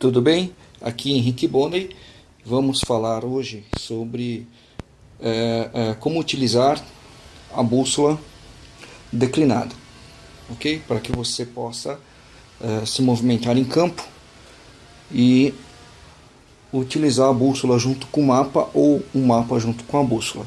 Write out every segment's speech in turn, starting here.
Tudo bem? Aqui Henrique Bonney. Vamos falar hoje sobre é, é, como utilizar a bússola declinada, ok? Para que você possa é, se movimentar em campo e utilizar a bússola junto com o mapa ou um mapa junto com a bússola,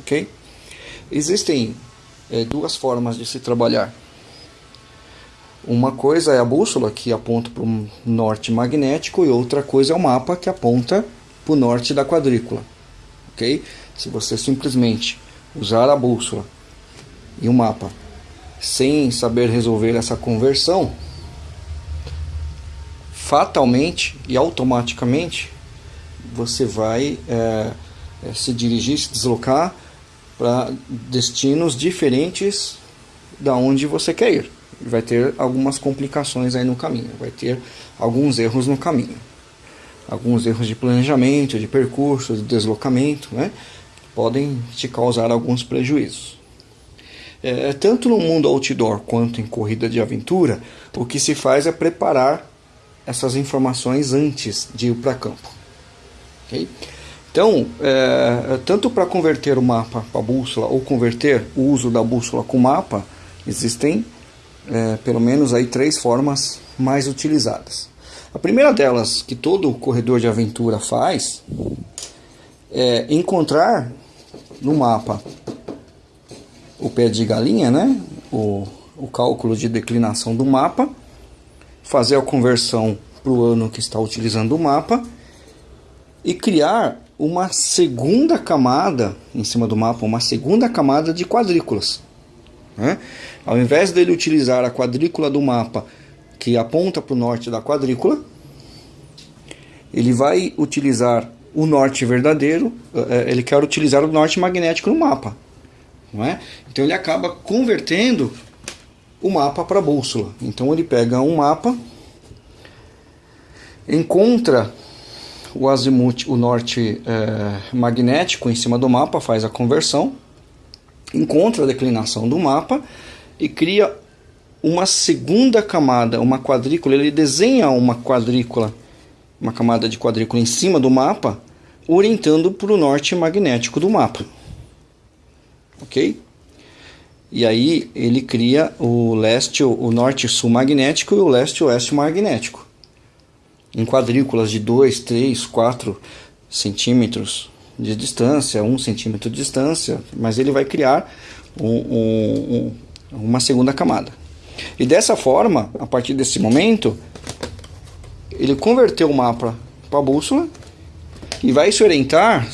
ok? Existem é, duas formas de se trabalhar. Uma coisa é a bússola que aponta para o norte magnético e outra coisa é o mapa que aponta para o norte da quadrícula. Ok? Se você simplesmente usar a bússola e o mapa sem saber resolver essa conversão, fatalmente e automaticamente você vai é, é se dirigir, se deslocar para destinos diferentes da onde você quer ir vai ter algumas complicações aí no caminho, vai ter alguns erros no caminho. Alguns erros de planejamento, de percurso, de deslocamento, né? Podem te causar alguns prejuízos. É, tanto no mundo outdoor quanto em corrida de aventura, o que se faz é preparar essas informações antes de ir para campo. Okay? Então, é, tanto para converter o mapa para bússola ou converter o uso da bússola com mapa, existem é, pelo menos aí três formas mais utilizadas. A primeira delas, que todo corredor de aventura faz, é encontrar no mapa o pé de galinha, né? o, o cálculo de declinação do mapa, fazer a conversão para o ano que está utilizando o mapa e criar uma segunda camada em cima do mapa, uma segunda camada de quadrículas. Né? Ao invés dele utilizar a quadrícula do mapa que aponta para o norte da quadrícula, ele vai utilizar o norte verdadeiro, eh, ele quer utilizar o norte magnético no mapa. Não é? Então ele acaba convertendo o mapa para bússola. Então ele pega um mapa, encontra o azimuth, o norte é, magnético em cima do mapa, faz a conversão, encontra a declinação do mapa e cria uma segunda camada, uma quadrícula. Ele desenha uma quadrícula, uma camada de quadrícula em cima do mapa, orientando para o norte magnético do mapa. Ok? E aí ele cria o leste, o norte-sul magnético e o leste-oeste magnético. Em quadrículas de 2, 3, 4 centímetros de distância, 1 um centímetro de distância, mas ele vai criar um, um, uma segunda camada. E dessa forma, a partir desse momento, ele converteu o mapa para a bússola e vai se orientar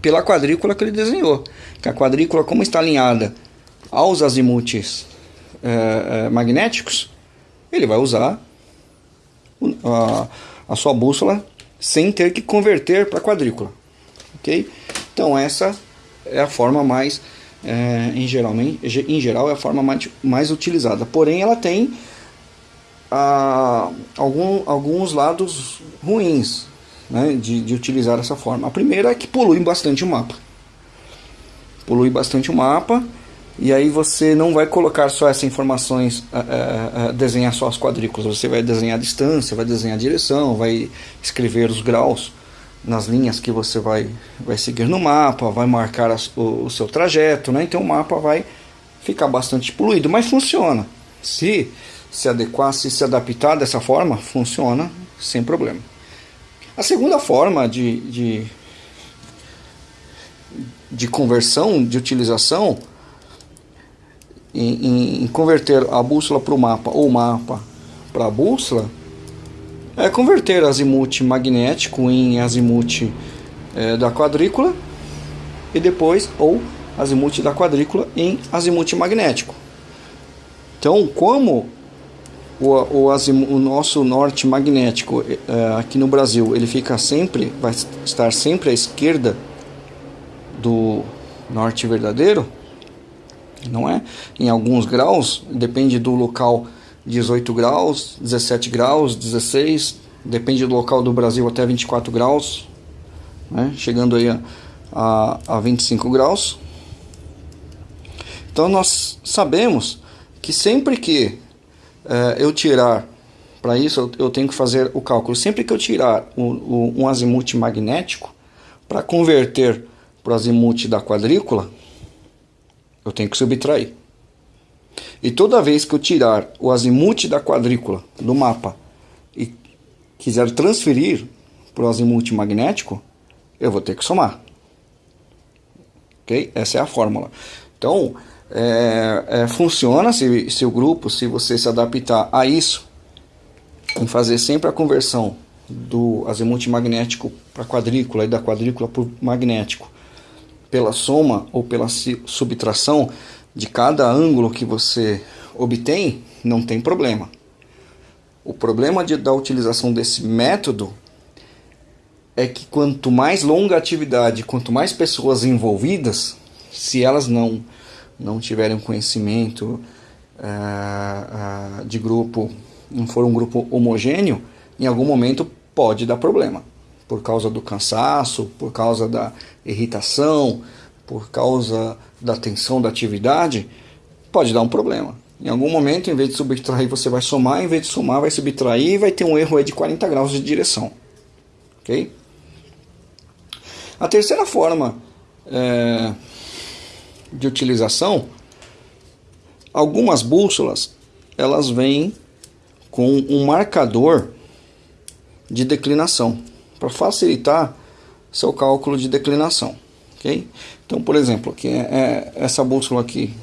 pela quadrícula que ele desenhou. Que a quadrícula, como está alinhada aos azimutes é, é, magnéticos, ele vai usar a, a sua bússola sem ter que converter para quadrícula ok? Então essa é a forma mais, é, em, geralmente, em geral, é a forma mais, mais utilizada. Porém, ela tem ah, algum, alguns lados ruins né, de, de utilizar essa forma. A primeira é que polui bastante o mapa. Polui bastante o mapa e aí você não vai colocar só essas informações, é, é, desenhar só as quadrículas, você vai desenhar a distância, vai desenhar a direção, vai escrever os graus nas linhas que você vai, vai seguir no mapa, vai marcar as, o, o, seu trajeto, né? Então o mapa vai ficar bastante poluído, mas funciona. Se se adequar, se se adaptar dessa forma, funciona sem problema. A segunda forma de, de, de conversão, de utilização, em, em, converter a bússola para o mapa ou o mapa para a bússola, é converter azimuth magnético em azimuth é, da quadrícula e depois ou azimuth da quadrícula em azimuth magnético. Então, como o, o, o nosso norte magnético é, aqui no Brasil ele fica sempre, vai estar sempre à esquerda do norte verdadeiro, não é? Em alguns graus, depende do local 18 graus, 17 graus, 16, depende do local do Brasil até 24 graus, né? chegando aí a, a, a 25 graus. Então nós sabemos que sempre que é, eu tirar Para isso eu tenho que fazer o cálculo. Sempre que eu tirar o, o, um azimuth magnético, para converter para o azimuth da quadrícula, eu tenho que subtrair. E toda vez que eu tirar o azimuth da quadrícula do mapa e quiser transferir para o azimuth magnético, eu vou ter que somar. Ok? Essa é a fórmula. Então, é, é, funciona se, se o grupo, se você se adaptar a isso, em fazer sempre a conversão do azimuth magnético para quadrícula e da quadrícula para magnético pela soma ou pela subtração de cada ângulo que você obtém, não tem problema. O problema de, da utilização desse método é que quanto mais longa a atividade, quanto mais pessoas envolvidas, se elas não, não tiverem conhecimento uh, uh, de grupo, não for um grupo homogêneo, em algum momento pode dar problema. Por causa do cansaço, por causa da irritação, por causa da tensão da atividade, pode dar um problema. Em algum momento, em vez de subtrair, você vai somar, em vez de somar, vai subtrair e vai ter um erro de 40 graus de direção. Ok? A terceira forma é, de utilização, algumas bússolas, elas vêm com um marcador de declinação, para facilitar seu cálculo de declinação. ok? Então, por exemplo, aqui é, é, essa bússola aqui,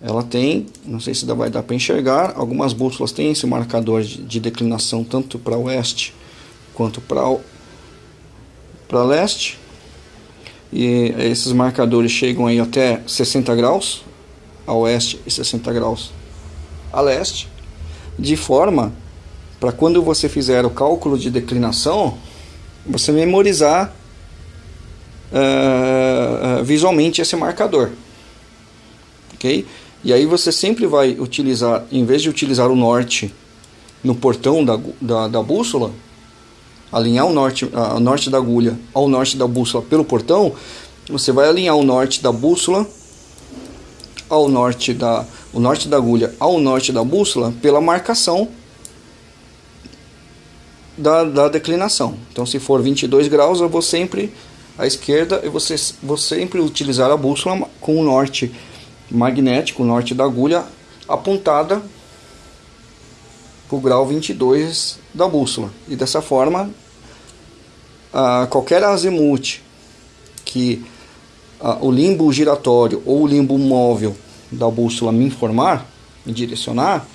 ela tem, não sei se vai dar para enxergar, algumas bússolas têm esse marcador de, de declinação tanto para oeste quanto para leste. E esses marcadores chegam aí até 60 graus a oeste e 60 graus a leste, de forma para quando você fizer o cálculo de declinação, você memorizar uh, visualmente esse marcador. Ok? E aí você sempre vai utilizar, em vez de utilizar o norte no portão da, da, da bússola, alinhar o norte, a norte da agulha ao norte da bússola pelo portão, você vai alinhar o norte da bússola ao norte da, o norte da agulha ao norte da bússola pela marcação da, da declinação. Então, se for 22 graus, eu vou sempre à esquerda e você vou sempre utilizar a bússola com o norte magnético, o norte da agulha apontada para o grau 22 da bússola. E dessa forma, a qualquer azimuth que a, o limbo giratório ou o limbo móvel da bússola me informar, me direcionar,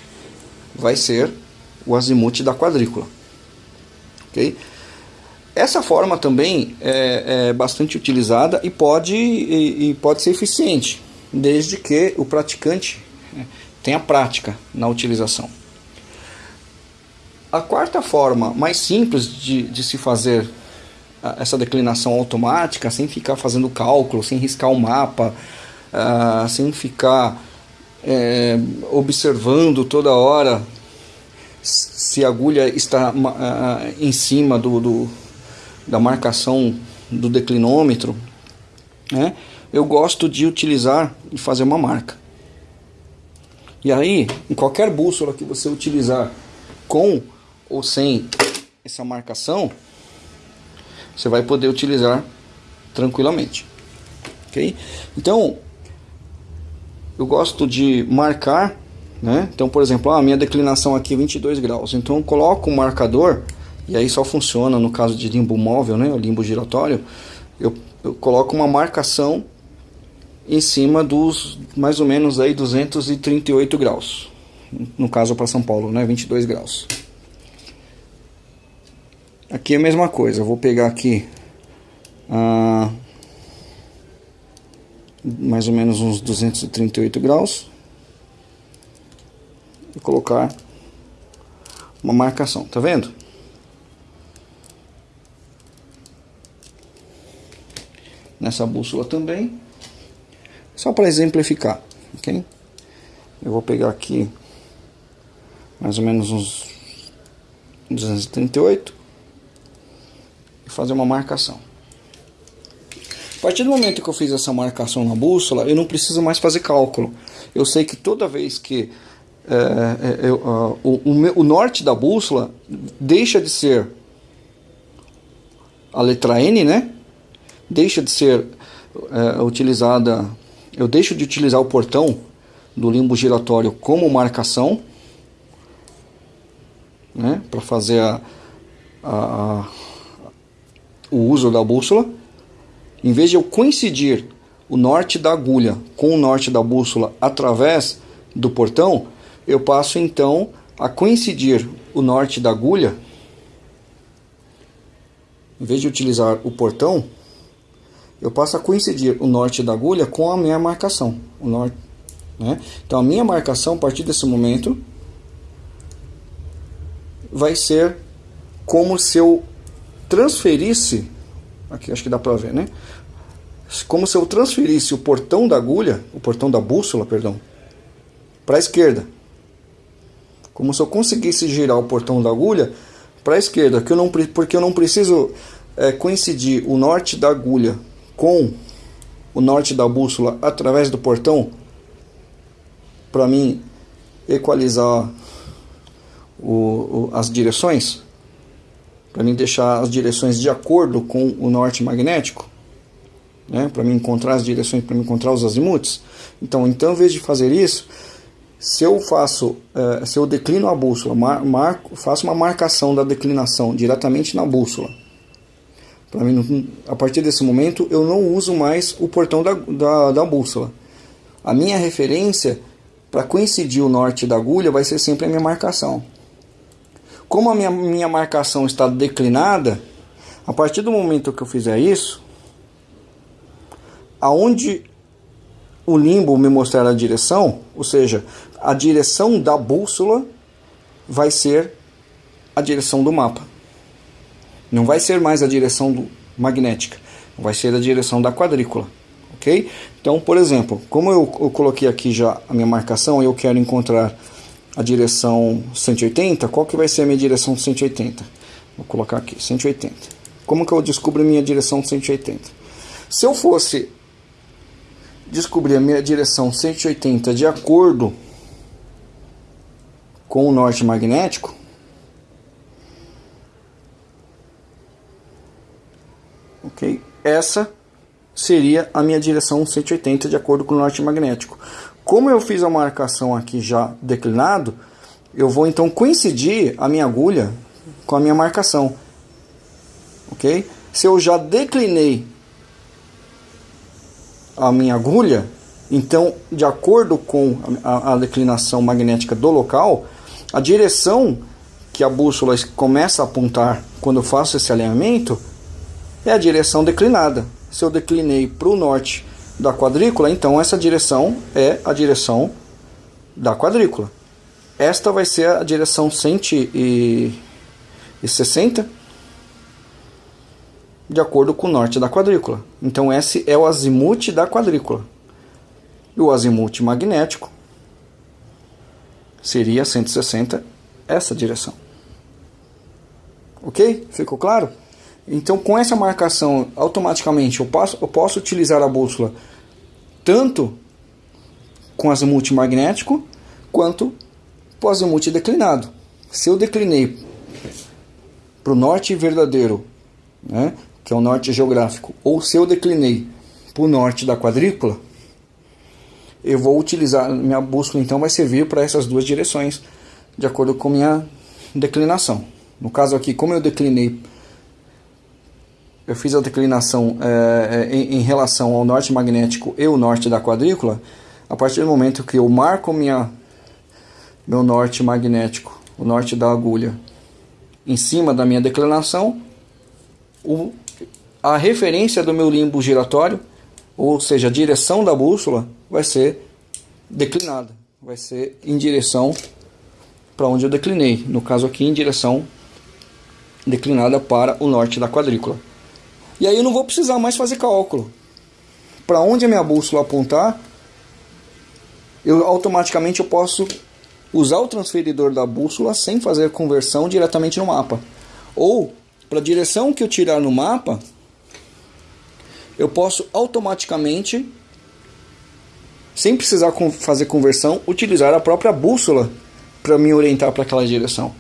vai ser o azimuth da quadrícula. Essa forma também é, é bastante utilizada e pode, e, e, pode ser eficiente, desde que o praticante né, tenha prática na utilização. A quarta forma mais simples de, de se fazer essa declinação automática, sem ficar fazendo cálculo, sem riscar o mapa, uh, sem ficar é, observando toda hora se a agulha está uh, em cima do, do, da marcação do declinômetro, né, eu gosto de utilizar e fazer uma marca. E aí, em qualquer bússola que você utilizar com ou sem essa marcação, você vai poder utilizar tranquilamente. Ok? Então, eu gosto de marcar né? Então, por exemplo, a minha declinação aqui é 22 graus. Então, eu coloco o marcador, e aí só funciona no caso de limbo móvel, né? o limbo giratório. Eu, eu coloco uma marcação em cima dos mais ou menos aí 238 graus. No caso para São Paulo, né? 22 graus. Aqui é a mesma coisa. Eu vou pegar aqui ah, mais ou menos uns 238 graus e colocar uma marcação, tá vendo? Nessa bússola também, só para exemplificar, ok? Eu vou pegar aqui mais ou menos uns 238 e fazer uma marcação. A partir do momento que eu fiz essa marcação na bússola, eu não preciso mais fazer cálculo. Eu sei que toda vez que é, é, o, o, o norte da bússola deixa de ser a letra N, né? Deixa de ser é, utilizada, eu deixo de utilizar o portão do limbo giratório como marcação, né? Para fazer a, a, a, o uso da bússola. Em vez de eu coincidir o norte da agulha com o norte da bússola através do portão, eu passo então a coincidir o norte da agulha, em vez de utilizar o portão, eu passo a coincidir o norte da agulha com a minha marcação. O norte, né? Então a minha marcação a partir desse momento vai ser como se eu transferisse, aqui acho que dá para ver, né? Como se eu transferisse o portão da agulha, o portão da bússola, perdão, para a esquerda. Como se eu conseguisse girar o portão da agulha para a esquerda, que eu não, porque eu não preciso é, coincidir o norte da agulha com o norte da bússola através do portão para mim equalizar o, o, as direções, para mim deixar as direções de acordo com o norte magnético, né, para mim encontrar as direções, para mim encontrar os azimuts. Então, então, em vez de fazer isso, se eu faço, uh, se eu declino a bússola, mar, faço uma marcação da declinação diretamente na bússola. Para mim, a partir desse momento, eu não uso mais o portão da, da, da bússola. A minha referência para coincidir o norte da agulha vai ser sempre a minha marcação. Como a minha, minha marcação está declinada, a partir do momento que eu fizer isso, aonde o limbo me mostrar a direção, ou seja, a direção da bússola vai ser a direção do mapa. Não vai ser mais a direção magnética, vai ser a direção da quadrícula. Ok? Então, por exemplo, como eu, eu coloquei aqui já a minha marcação e eu quero encontrar a direção 180, qual que vai ser a minha direção 180? Vou colocar aqui, 180. Como que eu descubro a minha direção 180? Se eu fosse descobrir a minha direção 180 de acordo com o norte magnético, ok? Essa seria a minha direção 180 de acordo com o norte magnético. Como eu fiz a marcação aqui já declinado, eu vou então coincidir a minha agulha com a minha marcação, ok? Se eu já declinei a minha agulha, então, de acordo com a, a, declinação magnética do local, a direção que a bússola começa a apontar quando eu faço esse alinhamento é a direção declinada. Se eu declinei para o norte da quadrícula, então essa direção é a direção da quadrícula. Esta vai ser a direção 160 de acordo com o norte da quadrícula. Então esse é o azimute da quadrícula. E o azimute magnético seria 160 essa direção. Ok? Ficou claro? Então com essa marcação automaticamente eu posso, eu posso utilizar a bússola tanto com azimute magnético quanto com azimute declinado. Se eu declinei para o norte verdadeiro, né, que é o norte geográfico, ou se eu declinei para o norte da quadrícula, eu vou utilizar, minha bússola então vai servir para essas duas direções, de acordo com minha declinação. No caso aqui, como eu declinei, eu fiz a declinação é, em, em, relação ao norte magnético e o norte da quadrícula, a partir do momento que eu marco minha, meu norte magnético, o norte da agulha, em cima da minha declinação, o a referência do meu limbo giratório, ou seja, a direção da bússola, vai ser declinada, vai ser em direção para onde eu declinei, no caso aqui em direção declinada para o norte da quadrícula. E aí eu não vou precisar mais fazer cálculo. Para onde a minha bússola apontar, eu automaticamente eu posso usar o transferidor da bússola sem fazer conversão diretamente no mapa. Ou para a direção que eu tirar no mapa, eu posso automaticamente sem precisar fazer conversão, utilizar a própria bússola para me orientar para aquela direção.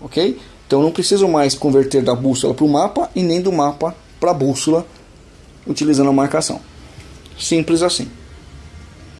Ok? Então não preciso mais converter da bússola para o mapa e nem do mapa para a bússola utilizando a marcação. Simples assim.